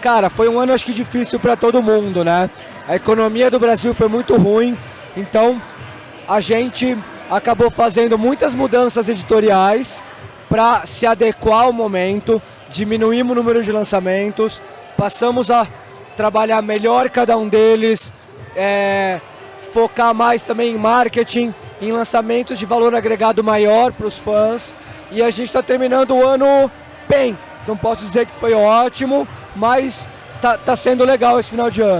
Cara, foi um ano acho que difícil para todo mundo, né? A economia do Brasil foi muito ruim, então a gente acabou fazendo muitas mudanças editoriais para se adequar ao momento, diminuímos o número de lançamentos, passamos a trabalhar melhor cada um deles, é, focar mais também em marketing, em lançamentos de valor agregado maior para os fãs e a gente está terminando o ano bem. Não posso dizer que foi ótimo, mas tá, tá sendo legal esse final de ano.